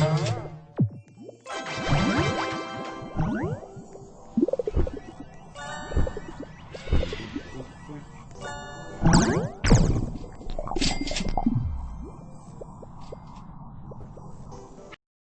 아.